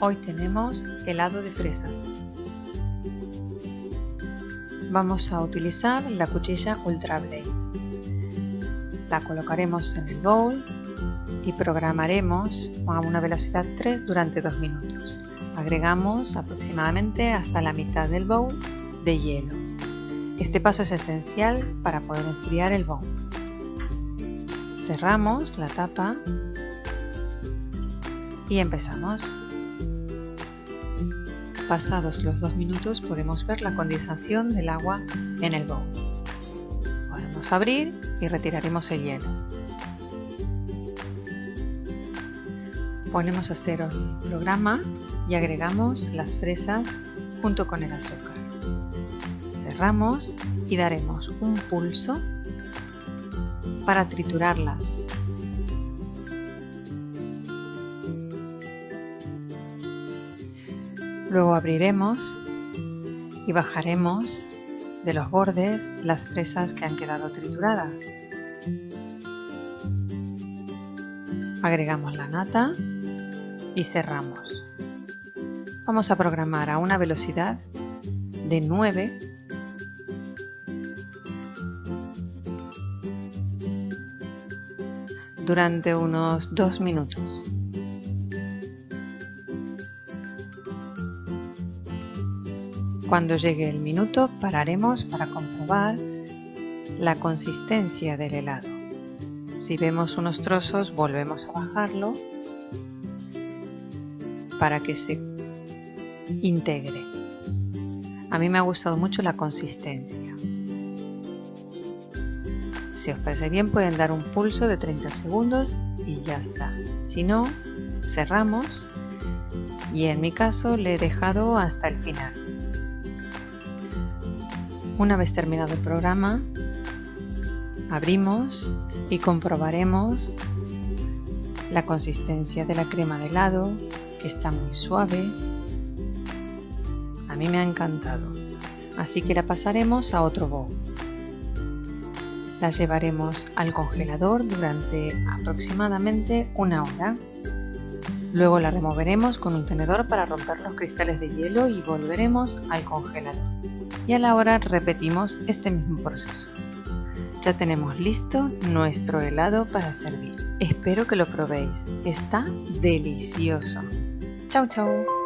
Hoy tenemos helado de fresas. Vamos a utilizar la cuchilla Ultra Blade. La colocaremos en el bowl y programaremos a una velocidad 3 durante 2 minutos. Agregamos aproximadamente hasta la mitad del bowl de hielo. Este paso es esencial para poder enfriar el bowl. Cerramos la tapa y empezamos. Pasados los dos minutos podemos ver la condensación del agua en el bowl. Podemos abrir y retiraremos el hielo. Ponemos a cero el programa y agregamos las fresas junto con el azúcar. Cerramos y daremos un pulso para triturarlas. Luego abriremos y bajaremos de los bordes las fresas que han quedado trituradas. Agregamos la nata y cerramos. Vamos a programar a una velocidad de 9 durante unos 2 minutos. Cuando llegue el minuto pararemos para comprobar la consistencia del helado. Si vemos unos trozos volvemos a bajarlo para que se integre. A mí me ha gustado mucho la consistencia. Si os parece bien pueden dar un pulso de 30 segundos y ya está. Si no, cerramos y en mi caso le he dejado hasta el final. Una vez terminado el programa, abrimos y comprobaremos la consistencia de la crema de helado, que está muy suave. A mí me ha encantado, así que la pasaremos a otro bowl. La llevaremos al congelador durante aproximadamente una hora. Luego la removeremos con un tenedor para romper los cristales de hielo y volveremos al congelador. Y a la hora repetimos este mismo proceso. Ya tenemos listo nuestro helado para servir. Espero que lo probéis. Está delicioso. Chao, chao.